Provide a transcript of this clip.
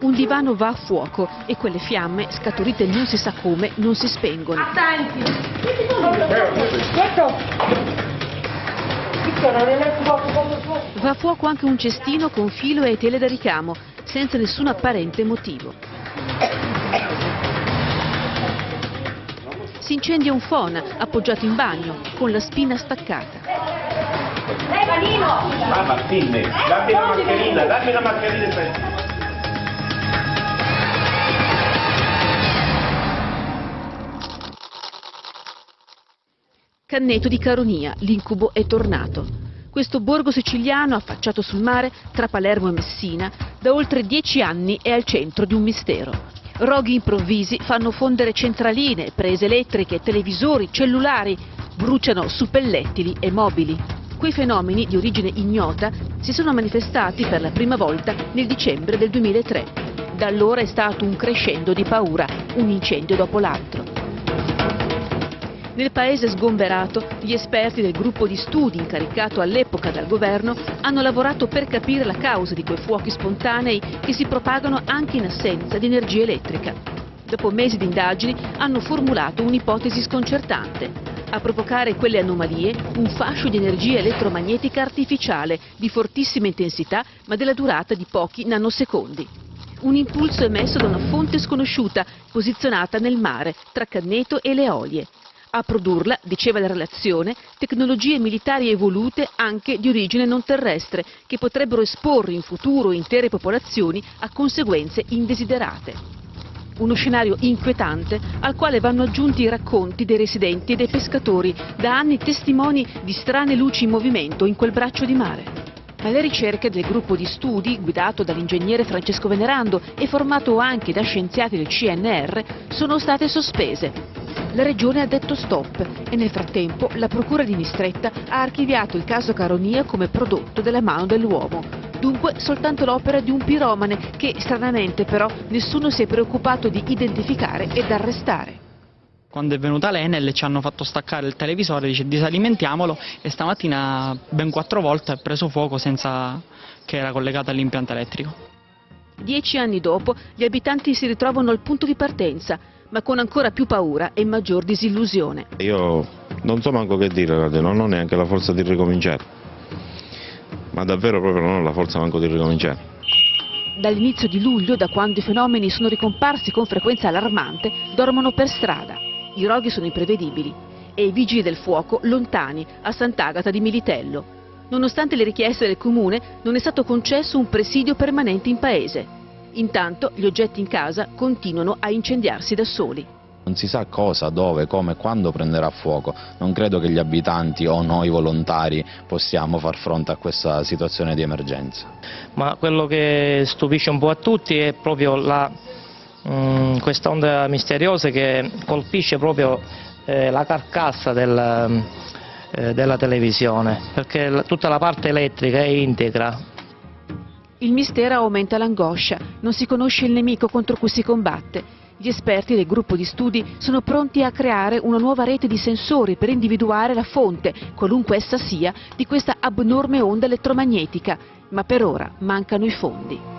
Un divano va a fuoco e quelle fiamme, scaturite non si sa come, non si spengono. Attenti! Va a fuoco anche un cestino con filo e tele da ricamo, senza nessun apparente motivo. Si incendia un phon appoggiato in bagno, con la spina staccata. Mamma, filme, dammi la mascherina, dammi la mascherina. Canneto di Caronia, l'incubo è tornato. Questo borgo siciliano, affacciato sul mare, tra Palermo e Messina, da oltre dieci anni è al centro di un mistero. Roghi improvvisi fanno fondere centraline, prese elettriche, televisori, cellulari, bruciano suppellettili e mobili. Quei fenomeni, di origine ignota, si sono manifestati per la prima volta nel dicembre del 2003. Da allora è stato un crescendo di paura, un incendio dopo l'altro. Nel paese sgomberato, gli esperti del gruppo di studi incaricato all'epoca dal governo hanno lavorato per capire la causa di quei fuochi spontanei che si propagano anche in assenza di energia elettrica. Dopo mesi di indagini hanno formulato un'ipotesi sconcertante. A provocare quelle anomalie un fascio di energia elettromagnetica artificiale di fortissima intensità ma della durata di pochi nanosecondi. Un impulso emesso da una fonte sconosciuta posizionata nel mare tra Canneto e le Olie. A produrla, diceva la relazione, tecnologie militari evolute anche di origine non terrestre, che potrebbero esporre in futuro intere popolazioni a conseguenze indesiderate. Uno scenario inquietante al quale vanno aggiunti i racconti dei residenti e dei pescatori, da anni testimoni di strane luci in movimento in quel braccio di mare. Ma le ricerche del gruppo di studi, guidato dall'ingegnere Francesco Venerando e formato anche da scienziati del CNR, sono state sospese. La Regione ha detto stop e nel frattempo la Procura di Mistretta ha archiviato il caso Caronia come prodotto della mano dell'uomo. Dunque soltanto l'opera di un piromane che, stranamente però, nessuno si è preoccupato di identificare ed arrestare. Quando è venuta l'Enel ci hanno fatto staccare il televisore, dice disalimentiamolo e stamattina ben quattro volte ha preso fuoco senza che era collegato all'impianto elettrico. Dieci anni dopo gli abitanti si ritrovano al punto di partenza, ma con ancora più paura e maggior disillusione. Io non so manco che dire, non ho neanche la forza di ricominciare, ma davvero proprio non ho la forza manco di ricominciare. Dall'inizio di luglio, da quando i fenomeni sono ricomparsi con frequenza allarmante, dormono per strada. I roghi sono imprevedibili e i vigili del fuoco lontani a Sant'Agata di Militello. Nonostante le richieste del comune, non è stato concesso un presidio permanente in paese. Intanto gli oggetti in casa continuano a incendiarsi da soli. Non si sa cosa, dove, come, quando prenderà fuoco. Non credo che gli abitanti o noi volontari possiamo far fronte a questa situazione di emergenza. Ma quello che stupisce un po' a tutti è proprio la, mh, questa onda misteriosa che colpisce proprio eh, la carcassa del, eh, della televisione, perché tutta la parte elettrica è integra, il mistero aumenta l'angoscia, non si conosce il nemico contro cui si combatte. Gli esperti del gruppo di studi sono pronti a creare una nuova rete di sensori per individuare la fonte, qualunque essa sia, di questa abnorme onda elettromagnetica, ma per ora mancano i fondi.